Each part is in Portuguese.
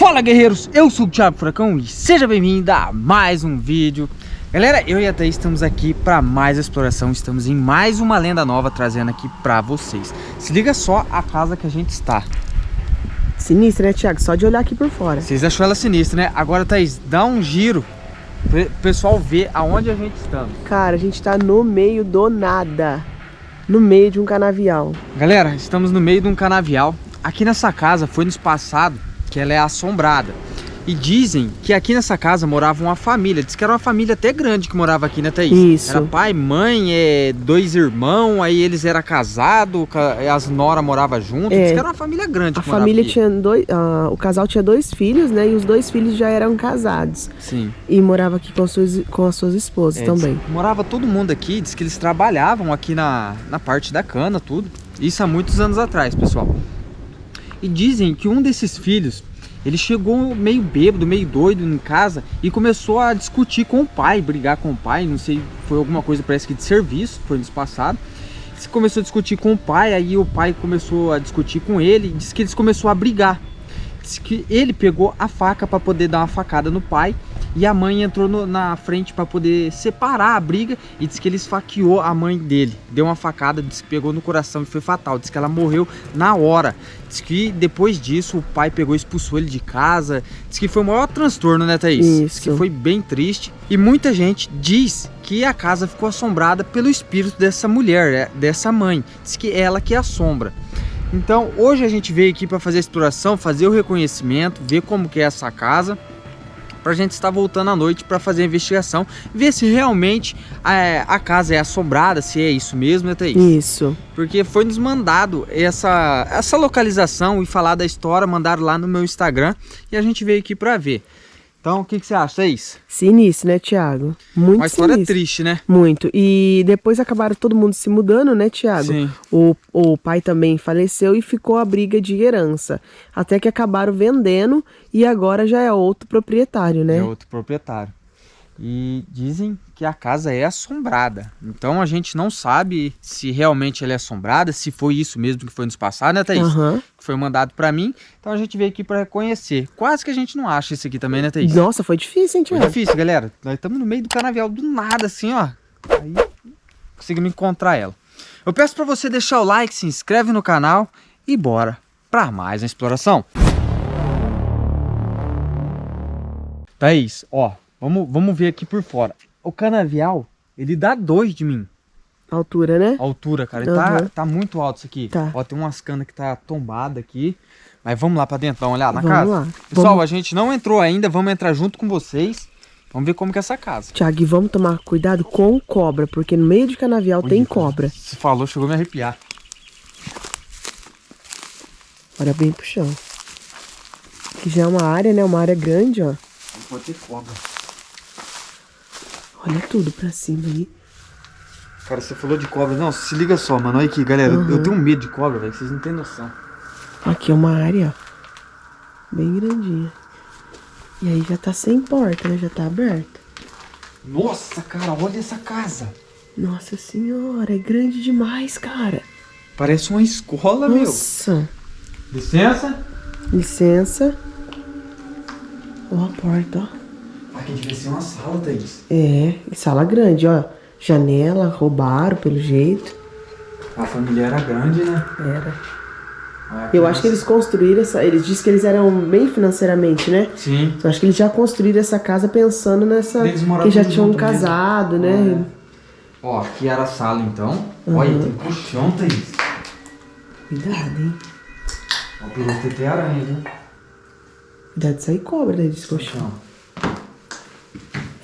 Fala guerreiros, eu sou o Thiago Furacão e seja bem-vindo a mais um vídeo. Galera, eu e a Thaís estamos aqui para mais exploração, estamos em mais uma lenda nova trazendo aqui para vocês. Se liga só a casa que a gente está. Sinistra, né Thiago? Só de olhar aqui por fora. Vocês achou ela sinistra, né? Agora Thaís, dá um giro para o pessoal ver aonde a gente está. Cara, a gente está no meio do nada. No meio de um canavial. Galera, estamos no meio de um canavial. Aqui nessa casa foi nos passado que ela é assombrada. E dizem que aqui nessa casa morava uma família. Diz que era uma família até grande que morava aqui, né, Thaís? Isso. Era pai, mãe, é, dois irmãos, aí eles eram casados, as noras moravam junto. É. Diz que era uma família grande. A família aqui. tinha dois. O casal tinha dois filhos, né? E os dois filhos já eram casados. Sim. E morava aqui com, suas, com as suas esposas é, também. Morava todo mundo aqui, diz que eles trabalhavam aqui na, na parte da cana, tudo. Isso há muitos anos atrás, pessoal. E dizem que um desses filhos, ele chegou meio bêbado, meio doido em casa e começou a discutir com o pai, brigar com o pai, não sei, foi alguma coisa parece que de serviço, foi nos passado. Ele começou a discutir com o pai, aí o pai começou a discutir com ele, e disse que eles começou a brigar. Disse que ele pegou a faca para poder dar uma facada no pai e a mãe entrou no, na frente para poder separar a briga e disse que ele esfaqueou a mãe dele. Deu uma facada, disse que pegou no coração e foi fatal. Disse que ela morreu na hora. Diz que depois disso o pai pegou e expulsou ele de casa. Diz que foi o maior transtorno, né, Thaís? Isso. Diz que foi bem triste. E muita gente diz que a casa ficou assombrada pelo espírito dessa mulher, é, dessa mãe. Diz que é ela que assombra. Então hoje a gente veio aqui para fazer a exploração, fazer o reconhecimento, ver como que é essa casa para a gente estar voltando à noite para fazer a investigação, ver se realmente é, a casa é assombrada, se é isso mesmo, né, Thaís? Isso. Porque foi nos mandado essa, essa localização e falar da história, mandaram lá no meu Instagram e a gente veio aqui para ver. Então, o que, que você acha, Thaís? Sinistro, né, Tiago? Muito Uma história sinistro. triste, né? Muito. E depois acabaram todo mundo se mudando, né, Tiago? Sim. O, o pai também faleceu e ficou a briga de herança. Até que acabaram vendendo e agora já é outro proprietário, né? É outro proprietário. E dizem que a casa é assombrada. Então a gente não sabe se realmente ela é assombrada, se foi isso mesmo que foi nos passado, né, Thaís? Uhum. Que foi mandado para mim. Então a gente veio aqui para reconhecer. Quase que a gente não acha isso aqui também, né, Thaís? Nossa, foi difícil, hein, Tiago? Foi difícil, galera. Nós estamos no meio do canavial do nada, assim, ó. Aí conseguimos encontrar ela. Eu peço para você deixar o like, se inscreve no canal e bora para mais uma exploração. Thaís, ó, Vamos, vamos ver aqui por fora. O canavial, ele dá dois de mim. Altura, né? Altura, cara. Ele uhum. tá, tá muito alto isso aqui. Tá. Ó, tem umas canas que tá tombada aqui. Mas vamos lá pra dentro, dar uma olhada na vamos casa? Lá. Pessoal, vamos... a gente não entrou ainda, vamos entrar junto com vocês. Vamos ver como que é essa casa. Tiago, e vamos tomar cuidado com cobra, porque no meio de canavial Ui, tem cobra. Você falou, chegou a me arrepiar. Olha bem pro chão. Aqui já é uma área, né? Uma área grande, ó. Pode ter cobra. Olha tudo pra cima aí. Cara, você falou de cobra. Não, se liga só, mano. Olha aqui, galera. Uhum. Eu tenho medo de cobra, velho. Vocês não têm noção. Aqui é uma área, Bem grandinha. E aí já tá sem porta, né? Já tá aberta. Nossa, cara, olha essa casa. Nossa senhora, é grande demais, cara. Parece uma escola, Nossa. meu. Nossa. Licença. Licença. Ó a porta, ó. Aqui devia ser uma sala, Thaís. É, sala grande, ó. Janela, roubaram pelo jeito. A família era grande, né? Era. Ah, eu acho que eles construíram essa. Eles disseram que eles eram bem financeiramente, né? Sim. Eu acho que eles já construíram essa casa pensando nessa. Eles que já tinham casado, mesmo. né? É. Ó, aqui era a sala então. Uhum. Olha, tem colchão, Thaís. Cuidado, hein? Ó, o piloto tem aranha, viu? Cuidado de sair cobra daí desse colchão.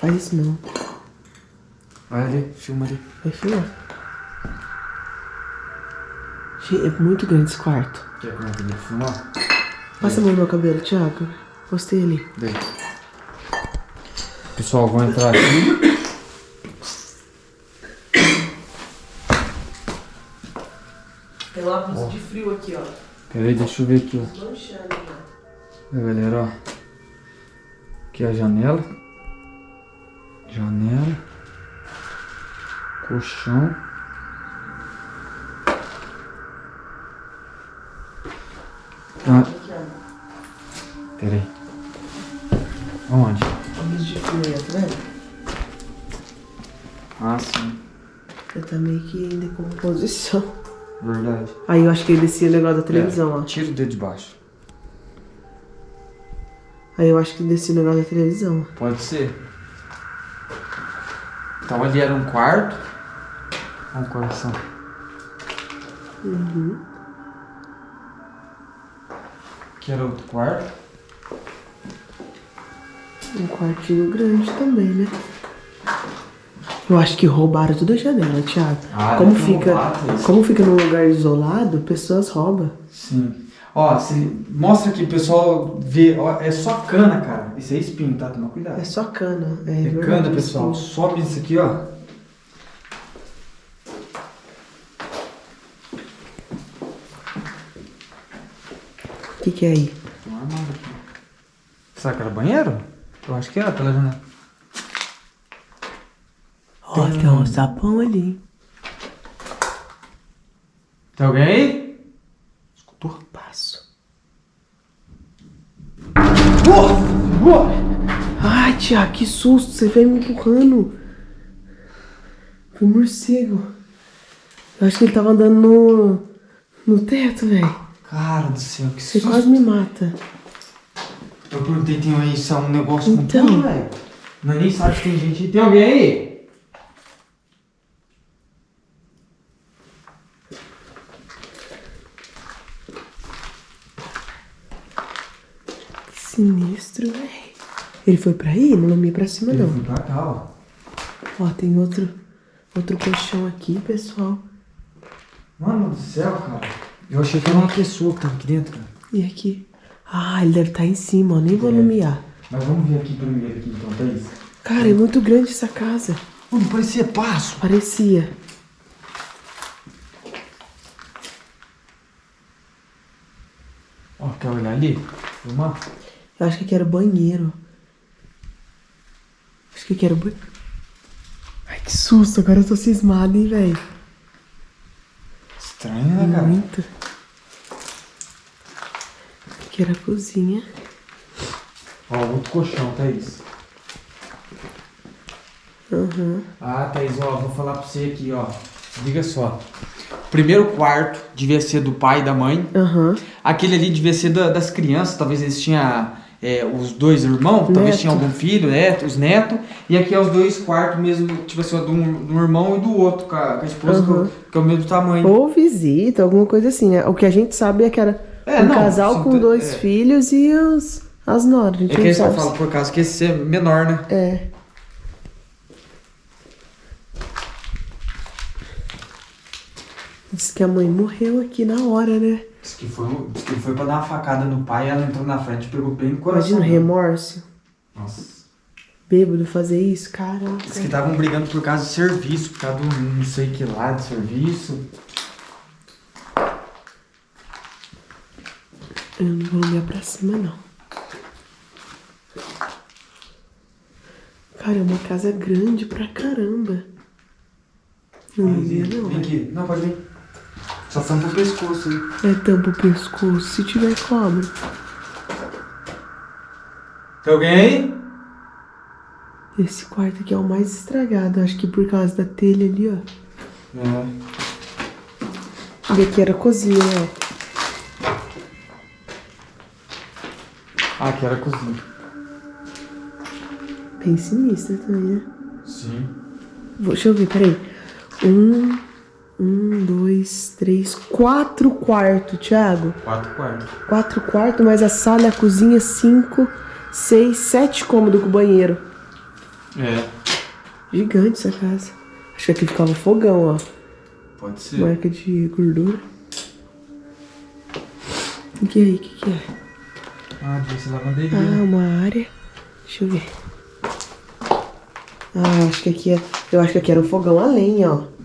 Faz isso não. Vai ali, filma ali. Vai filmar. É muito grande esse quarto. Quer que eu filmar? Passa a mão no meu cabelo, Thiago. Postei ali. Dei. Pessoal, vou entrar aqui. Tem lá oh. de frio aqui, ó. Peraí, deixa eu ver aqui, ó. É, galera, ó. Aqui é a janela janela, colchão. Ah. Peraí. Onde? Olha de fio, tá vendo? Ah, sim. Já tá meio que em decomposição. Verdade. Aí eu acho que ele descia o negócio da televisão, ó. Tira o dedo de baixo. Aí eu acho que descia o negócio da televisão. Pode ser. Então ali era um quarto. Olha o coração. Uhum. Aqui era outro quarto. Um quartinho grande também, né? Eu acho que roubaram toda a janela, Thiago. Ah, como fica, roubado como fica num lugar isolado, pessoas roubam. Sim. Ó, mostra aqui, o pessoal vê. Ó, é só cana, cara. Isso é espinho, tá? Toma cuidado. É só cana. É, É verdade, cana, pessoal. sim. Sobe isso aqui, ó. O que, que é aí? Tem um armário aqui. Será que era banheiro? Eu acho que era pela janela. Ó, tem um sapão ali. Tem alguém aí? Escutou? Passo. Ai, Thiago, que susto. Você veio me empurrando. Foi um morcego. Eu acho que ele tava andando no, no teto, velho. Cara do céu, que Você susto. quase me mata. Eu perguntei, tem aí se é um negócio com Então. tudo, velho. Nós nem sabe se tem gente. Tem alguém aí? Que sinistro, velho. Ele foi pra aí? Não ia pra cima, Ele não. foi pra cá, ó. Ó, tem outro, outro colchão aqui, pessoal. Mano do céu, cara. Eu achei que era uma pessoa que tava aqui dentro, cara. E aqui? Ah, ele deve estar em cima, ó. Nem vou nomear. Mas vamos ver aqui primeiro aqui então, Thaís. Cara, é muito grande essa casa. Mano, parecia passo. Parecia. Ó, quer olhar ali? Filmar? Eu acho que aqui era o banheiro. Que aqui era o banheiro. Ai, que susto. Agora eu tô cismada, hein, velho. Estranho, né, cara? Muito. Aqui era a cozinha. Ó, outro colchão, Thaís. Aham. Ah, Thaís, ó, vou falar pra você aqui, ó. Liga só. Primeiro quarto devia ser do pai e da mãe. Aham. Aquele ali devia ser da- das crianças, talvez eles tinham é, os dois irmãos, talvez Neto. tinha algum filho, neto, os netos. E aqui é os dois quartos mesmo, tipo assim, de um, de um irmão e do outro, com a, com a esposa, Aham. que, que é o mesmo tamanho. Ou visita, alguma coisa assim, né? O que a gente sabe é que era É, um não, casal com dois é. filhos e os, as noras. É que eles falam por causa que esse é menor, né? É. Diz que a mãe morreu aqui na hora, né? Diz que foi, diz que foi pra dar uma facada no pai, ela entrou na frente e pegou bem no coração. Imagina o remorso. Nossa. Bêbado fazer isso, caramba. Diz que estavam brigando por causa de serviço, por causa do não sei que lá de serviço. Eu não vou olhar pra cima, não. Cara, é uma casa grande pra caramba. Não vem não. vem aqui. Não, pode vir. Só tampa o pescoço aí. É tampa o pescoço, se tiver cobra. Tem alguém aí? Esse quarto aqui é o mais estragado, acho que por causa da telha ali, ó. É. E aqui era a cozinha, né? Ah, aqui era a cozinha. Bem sinistra também, né? Sim. Vou- Deixa eu ver, peraí. Um, um, dois, três, quatro quartos, Thiago. Quatro quartos. Quatro quartos, mais a sala a cozinha, cinco, seis, sete cômodos com banheiro. É. Gigante essa casa. Acho que aqui ficava fogão, ó. Pode ser. Marca de gordura. O que é aí? O que, que é? Ah, devia ser lavanderia. Ah, uma área. Deixa eu ver. Ah, acho que aqui é. Eu acho que aqui era um fogão a lenha, ó.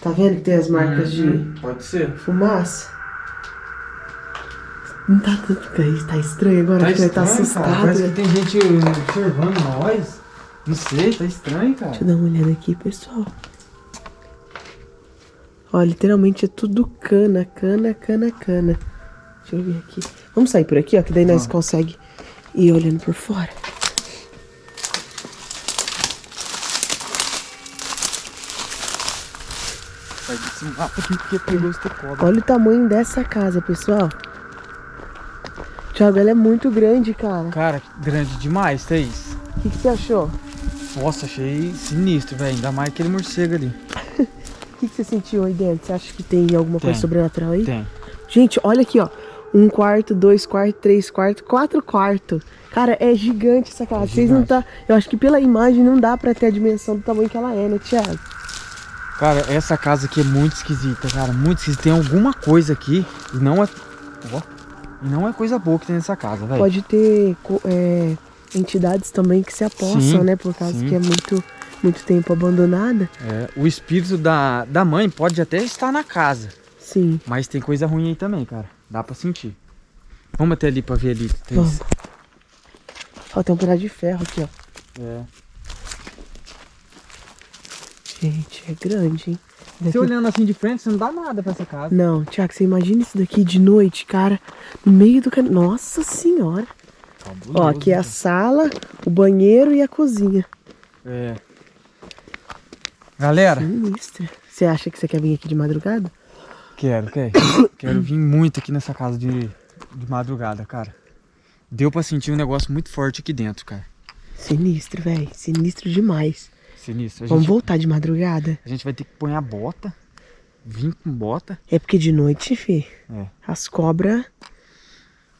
Tá vendo que tem as marcas de Uhum, Pode ser. fumaça? Não tá tanto. Tá estranho agora, ele tá estranho, cara. assustado. Parece né? que tem gente observando nós. Não sei, tá estranho, cara. Deixa eu dar uma olhada aqui, pessoal. Ó, literalmente é tudo cana, cana, cana, cana. Deixa eu ver aqui. Vamos sair por aqui, ó, que daí nós consegue ir olhando por fora. Desse aqui porque cobra. Olha o tamanho dessa casa, pessoal. Thiago, ela é muito grande, cara. Cara, grande demais, Thaís. O que, que você achou? Nossa, achei sinistro, velho. Ainda mais aquele morcego ali. O que, que você sentiu aí dentro? Você acha que tem alguma coisa Tem. sobrenatural aí? Tem. Gente, olha aqui, ó. Um quarto, dois quartos, três quartos, quatro quartos. Cara, é gigante essa casa. É Vocês não tá. Eu acho que pela imagem não dá pra ter a dimensão do tamanho que ela é, né, Thiago? Cara, essa casa aqui é muito esquisita, cara. Muito esquisita. Tem alguma coisa aqui e não é. Ó. E não é coisa boa que tem nessa casa, velho. Pode ter é, entidades também que se apossam, Sim, né? Por causa sim. que é muito, muito tempo abandonada. É, o espírito da, da mãe pode até estar na casa. Sim. Mas tem coisa ruim aí também, cara. Dá pra sentir. Vamos até ali pra ver ali. Thaís. Vamos. Ó, tem um pedaço de ferro aqui, ó. É. Gente, é grande, hein? Você Daqui- olhando assim de frente, você não dá nada pra essa casa. Não, Thiago, você imagina isso daqui de noite, cara, no meio do caminho. Nossa senhora. Ó, aqui é a sala, o banheiro e a cozinha. É. Galera, Sinistra. Você acha que você quer vir aqui de madrugada? quero, quero. quero vir muito aqui nessa casa de, de madrugada, cara. Deu pra sentir um negócio muito forte aqui dentro, cara. Sinistro, velho. Sinistro demais. Sinistro. A Vamos gente, voltar de madrugada? a gente vai ter que pôr a bota. Vir com bota. É porque de noite, fi, É. as cobras.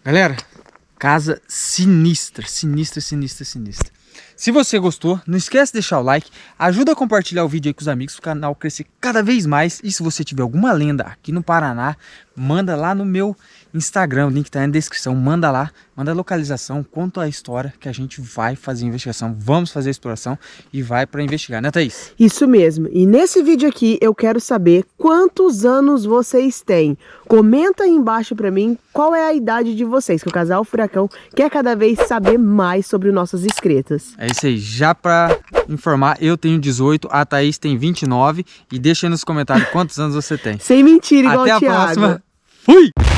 Galera, casa sinistra, sinistra, sinistra, sinistra. Se você gostou, não esquece de deixar o like, ajuda a compartilhar o vídeo aí com os amigos, para o canal crescer cada vez mais. E se você tiver alguma lenda aqui no Paraná, manda lá no meu Instagram, o link tá aí na descrição, manda lá, manda a localização, conta a história que a gente vai fazer investigação, vamos fazer a exploração e vai para investigar, né Thaís? Isso mesmo. E nesse vídeo aqui eu quero saber quantos anos vocês têm. Comenta aí embaixo pra mim qual é a idade de vocês, que o casal Furacão quer cada vez saber mais sobre nossas inscritas. É isso aí, já para informar, eu tenho 18, a Thaís tem 29 e deixa aí nos comentários quantos anos você tem. Sem mentira, igual Até a Thiago. próxima. Fui!